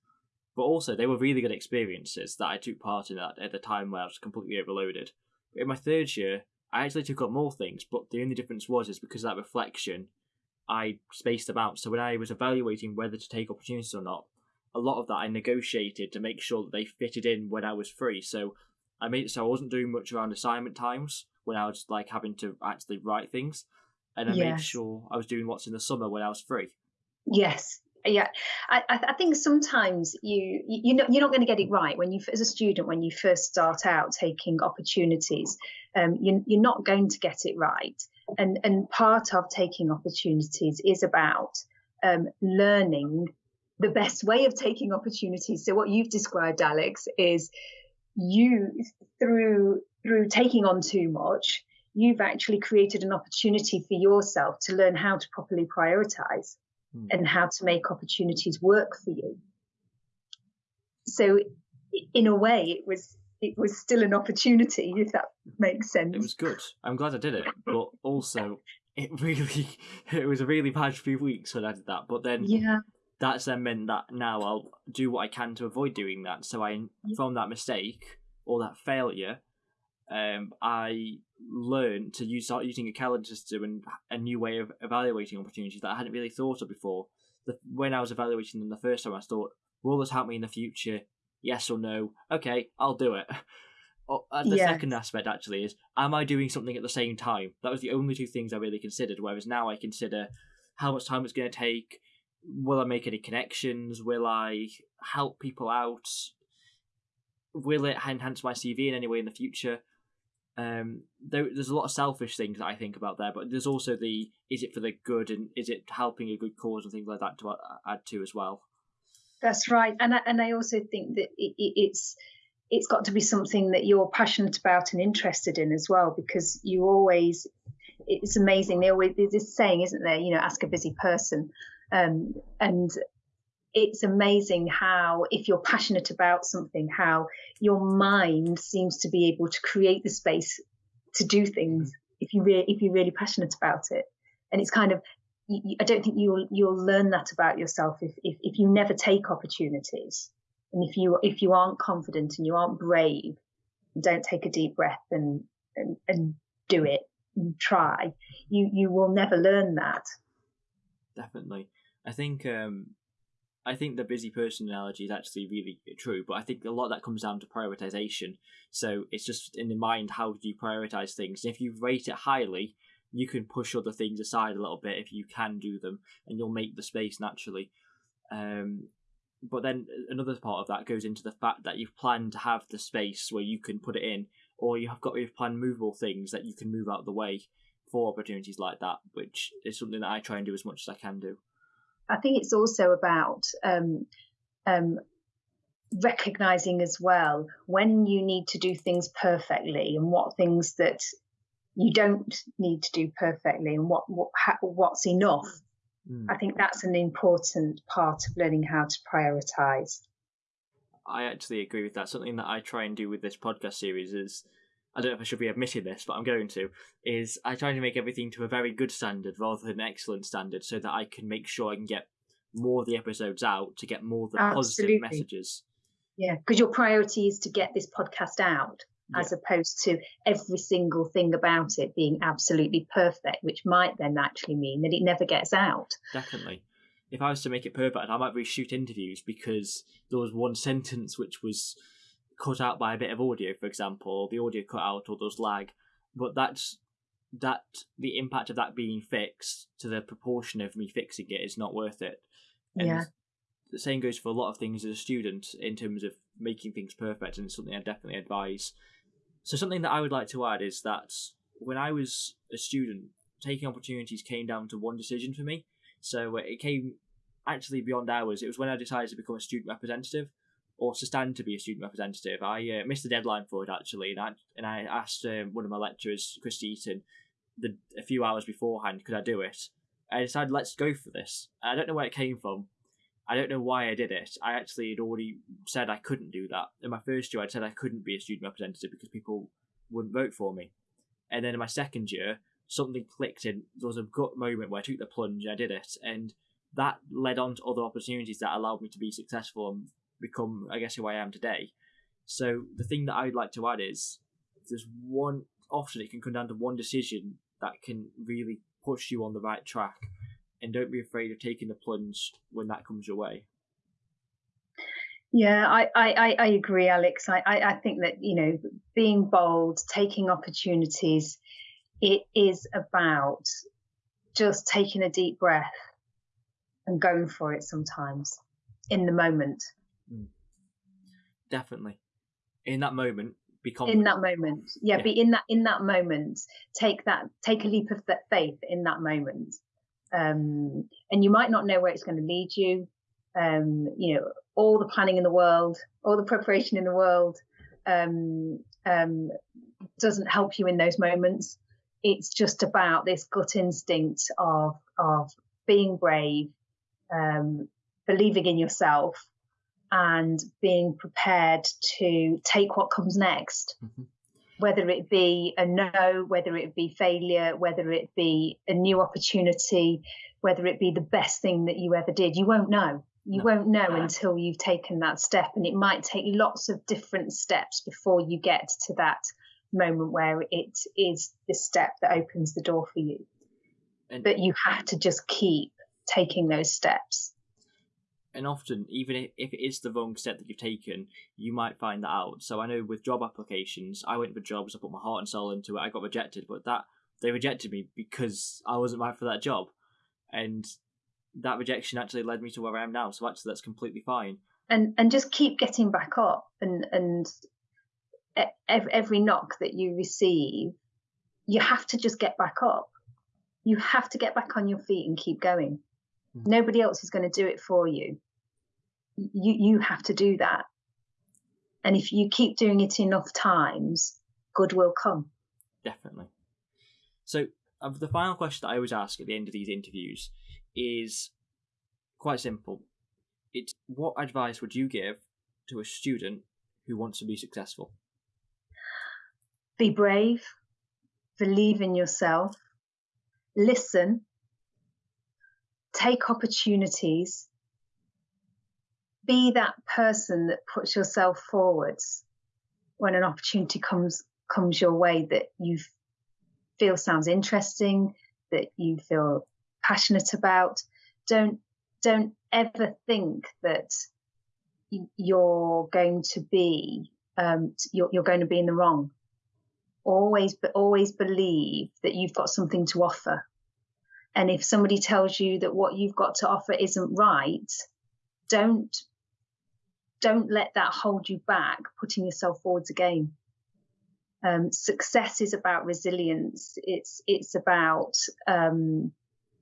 Speaker 1: But also, they were really good experiences that I took part in at, at the time where I was completely overloaded. But In my third year, I actually took up more things, but the only difference was is because of that reflection, I spaced them out. So when I was evaluating whether to take opportunities or not, a lot of that I negotiated to make sure that they fitted in when I was free. So I made it so I wasn't doing much around assignment times when I was like having to actually write things, and I yes. made sure I was doing what's in the summer when I was free.
Speaker 2: Yes, yeah I, I think sometimes you you know you're not going to get it right when you as a student when you first start out taking opportunities um, you, you're not going to get it right. And and part of taking opportunities is about um, learning the best way of taking opportunities. So what you've described alex is you through through taking on too much you've actually created an opportunity for yourself to learn how to properly prioritize mm. and how to make opportunities work for you. So, in a way, it was it was still an opportunity, if that makes sense.
Speaker 1: It was good. I'm glad I did it, but also it really it was a really bad few weeks when I did that. But then
Speaker 2: yeah.
Speaker 1: That's then meant that now I'll do what I can to avoid doing that. So I, from that mistake or that failure, um, I learned to use start using a calendar system and a new way of evaluating opportunities that I hadn't really thought of before. The, when I was evaluating them the first time, I thought, "Will this help me in the future? Yes or no? Okay, I'll do it." Uh, the yes. second aspect actually is, am I doing something at the same time? That was the only two things I really considered. Whereas now I consider how much time it's going to take. Will I make any connections? Will I help people out? Will it enhance my CV in any way in the future? Um, there, there's a lot of selfish things that I think about there, but there's also the is it for the good and is it helping a good cause and things like that to add to as well.
Speaker 2: That's right, and I, and I also think that it, it's it's got to be something that you're passionate about and interested in as well, because you always it's amazing. They always there's this saying, isn't there? You know, ask a busy person, um, and it's amazing how if you're passionate about something how your mind seems to be able to create the space to do things if you re- if you're really passionate about it. And it's kind of I don't think you'll you'll learn that about yourself if, if if you never take opportunities. And if you if you aren't confident and you aren't brave don't take a deep breath and and, and do it and try. You you will never learn that.
Speaker 1: Definitely. I think um I think the busy person analogy is actually really true, but I think a lot of that comes down to prioritization. So it's just in the mind how do you prioritize things. And if you rate it highly, you can push other things aside a little bit if you can do them, and you'll make the space naturally. Um, but then another part of that goes into the fact that you've planned to have the space where you can put it in, or you have got you've planned movable things that you can move out of the way for opportunities like that, which is something that I try and do as much as I can do.
Speaker 2: I think it's also about um, um, recognizing as well when you need to do things perfectly and what things that you don't need to do perfectly and what, what what's enough. Mm. I think that's an important part of learning how to prioritize.
Speaker 1: I actually agree with that. Something that I try and do with this podcast series is I don't know if I should be admitting this, but I'm going to, is I try to make everything to a very good standard rather than excellent standard so that I can make sure I can get more of the episodes out to get more of the Absolutely. positive messages.
Speaker 2: Yeah, because your priority is to get this podcast out yeah. as opposed to every single thing about it being absolutely perfect, which might then actually mean that it never gets out.
Speaker 1: Definitely. If I was to make it perfect, I might reshoot interviews because there was one sentence which was cut out by a bit of audio, for example, the audio cut out or there's lag. But that's that the impact of that being fixed to the proportion of me fixing it is not worth it. And yeah. the same goes for a lot of things as a student in terms of making things perfect, and it's something I definitely advise. So something that I would like to add is that when I was a student, taking opportunities came down to one decision for me. So it came actually beyond hours. It was when I decided to become a student representative or to stand to be a student representative. I uh, missed the deadline for it actually, and I and I asked um, one of my lecturers, Chris Eaton, the a few hours beforehand, could I do it? I decided let's go for this. I don't know where it came from. I don't know why I did it. I actually had already said I couldn't do that. In my first year, I'd said I couldn't be a student representative because people wouldn't vote for me. And then in my second year, something clicked and there was a gut moment where I took the plunge, I did it, and that led on to other opportunities that allowed me to be successful and become, I guess, who I am today. So the thing that I'd like to add is there's one often it can come down to one decision that can really push you on the right track, and don't be afraid of taking the plunge when that comes your way.
Speaker 2: Yeah, I, I, I agree, Alex. I, I think that, you know, being bold, taking opportunities, it is about just taking a deep breath and going for it sometimes in the moment. Mm.
Speaker 1: Definitely. In that moment, become
Speaker 2: in that moment. Yeah, yeah, be in that in that moment. Take that take a leap of faith in that moment. Um, and you might not know where it's going to lead you. Um, you know, all the planning in the world, all the preparation in the world, um, um, doesn't help you in those moments. It's just about this gut instinct of of being brave, um, believing in yourself, and being prepared to take what comes next. Mm-hmm. Whether it be a no, whether it be failure, whether it be a new opportunity, whether it be the best thing that you ever did, you won't know. You no. won't know until you've taken that step. And it might take lots of different steps before you get to that moment where it is the step that opens the door for you. And but you have to just keep taking those steps
Speaker 1: and often even if it is the wrong step that you've taken you might find that out. So i know with job applications i went for jobs i put my heart and soul into it i got rejected but that they rejected me because i wasn't right for that job. And that rejection actually led me to where i am now so actually that's completely fine.
Speaker 2: And and just keep getting back up and and every knock that you receive you have to just get back up. You have to get back on your feet and keep going. Mm. nobody else is going to do it for you you you have to do that. And if you keep doing it enough times good will come.
Speaker 1: Definitely. So uh, the final question that i always ask at the end of these interviews is quite simple. It's what advice would you give to a student who wants to be successful?
Speaker 2: Be brave believe in yourself listen take opportunities be that person that puts yourself forwards when an opportunity comes comes your way that you feel sounds interesting, that you feel passionate about. Don't don't ever think that you're going to be um, you're, you're going to be in the wrong. Always, but always believe that you've got something to offer. And if somebody tells you that what you've got to offer isn't right, don't don't let that hold you back putting yourself forwards again. Um, success is about resilience. It's it's about um,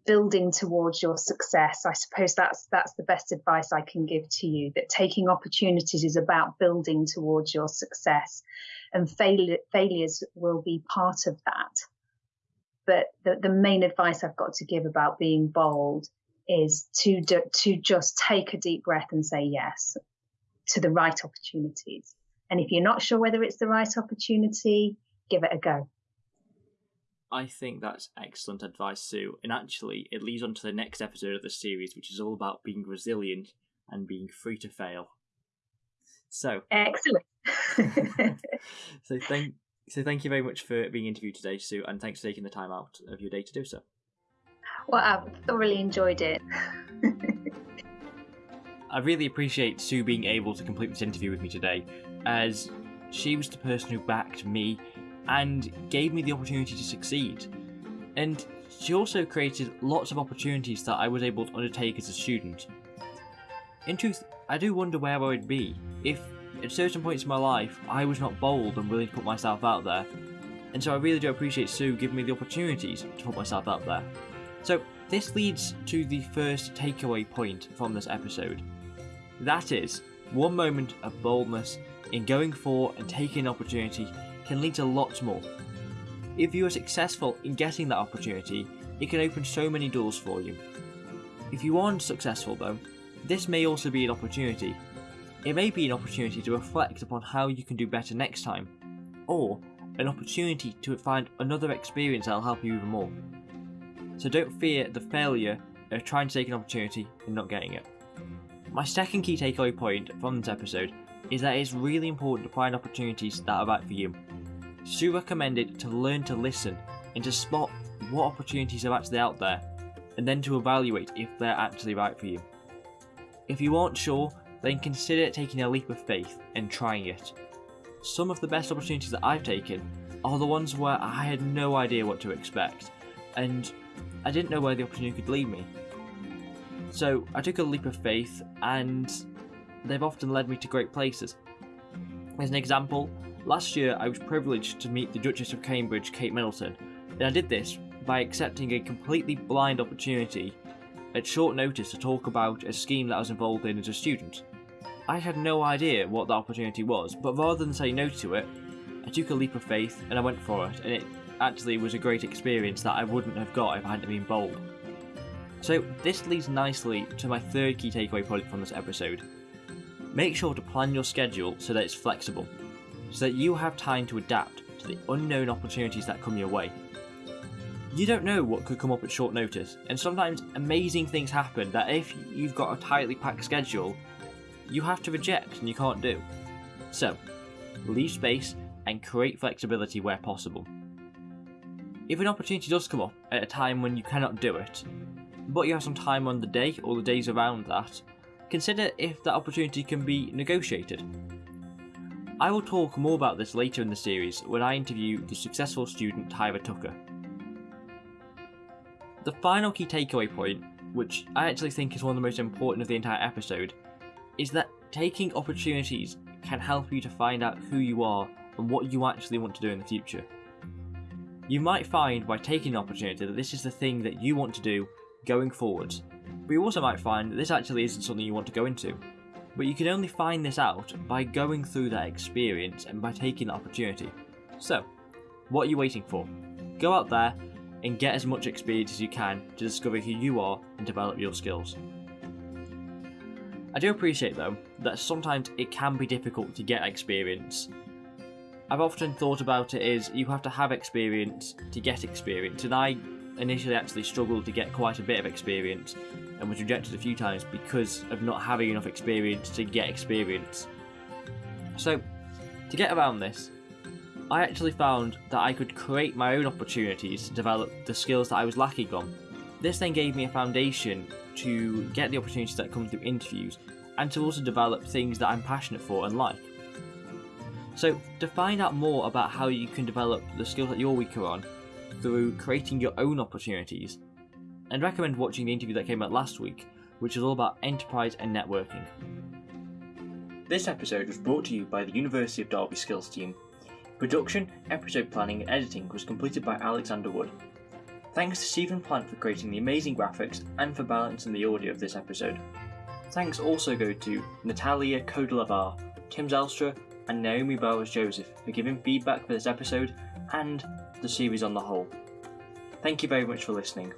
Speaker 2: building towards your success. I suppose that's that's the best advice I can give to you. That taking opportunities is about building towards your success, and fail, failures will be part of that. But the, the main advice I've got to give about being bold is to do, to just take a deep breath and say yes to the right opportunities. And if you're not sure whether it's the right opportunity, give it a go.
Speaker 1: I think that's excellent advice, Sue. And actually, it leads on to the next episode of the series, which is all about being resilient and being free to fail. So
Speaker 2: excellent.
Speaker 1: so thank so thank you very much for being interviewed today, Sue, and thanks for taking the time out of your day to do so.
Speaker 2: Well, I've thoroughly enjoyed it.
Speaker 1: I really appreciate Sue being able to complete this interview with me today, as she was the person who backed me and gave me the opportunity to succeed. And she also created lots of opportunities that I was able to undertake as a student. In truth, I do wonder where I would be if, at certain points in my life, I was not bold and willing to put myself out there. And so I really do appreciate Sue giving me the opportunities to put myself out there. So, this leads to the first takeaway point from this episode. That is, one moment of boldness in going for and taking an opportunity can lead to lots more. If you are successful in getting that opportunity, it can open so many doors for you. If you aren't successful though, this may also be an opportunity. It may be an opportunity to reflect upon how you can do better next time, or an opportunity to find another experience that'll help you even more. So don't fear the failure of trying to take an opportunity and not getting it. My second key takeaway point from this episode is that it's really important to find opportunities that are right for you. Sue recommended to learn to listen and to spot what opportunities are actually out there, and then to evaluate if they're actually right for you. If you aren't sure, then consider taking a leap of faith and trying it. Some of the best opportunities that I've taken are the ones where I had no idea what to expect, and I didn't know where the opportunity could lead me. So I took a leap of faith, and they've often led me to great places. As an example, last year I was privileged to meet the Duchess of Cambridge, Kate Middleton, and I did this by accepting a completely blind opportunity at short notice to talk about a scheme that I was involved in as a student. I had no idea what the opportunity was, but rather than say no to it, I took a leap of faith and I went for it, and it actually was a great experience that I wouldn't have got if I hadn't been bold. So, this leads nicely to my third key takeaway point from this episode. Make sure to plan your schedule so that it's flexible, so that you have time to adapt to the unknown opportunities that come your way. You don't know what could come up at short notice, and sometimes amazing things happen that if you've got a tightly packed schedule, you have to reject and you can't do. So, leave space and create flexibility where possible. If an opportunity does come up at a time when you cannot do it, but you have some time on the day or the days around that, consider if that opportunity can be negotiated. I will talk more about this later in the series when I interview the successful student Tyra Tucker. The final key takeaway point, which I actually think is one of the most important of the entire episode, is that taking opportunities can help you to find out who you are and what you actually want to do in the future. You might find by taking an opportunity that this is the thing that you want to do going forwards. But you also might find that this actually isn't something you want to go into. But you can only find this out by going through that experience and by taking the opportunity. So, what are you waiting for? Go out there and get as much experience as you can to discover who you are and develop your skills. I do appreciate though that sometimes it can be difficult to get experience. I've often thought about it as you have to have experience to get experience, and I initially actually struggled to get quite a bit of experience and was rejected a few times because of not having enough experience to get experience. So, to get around this, I actually found that I could create my own opportunities to develop the skills that I was lacking on. This then gave me a foundation to get the opportunities that come through interviews and to also develop things that I'm passionate for and like. So, to find out more about how you can develop the skills that you're weaker on through creating your own opportunities, I'd recommend watching the interview that came out last week, which is all about enterprise and networking. This episode was brought to you by the University of Derby Skills team. Production, episode planning, and editing was completed by Alexander Wood. Thanks to Stephen Plant for creating the amazing graphics and for balancing the audio of this episode. Thanks also go to Natalia Kodelavar, Tim Zelstra, and Naomi Bowers Joseph for giving feedback for this episode and the series on the whole. Thank you very much for listening.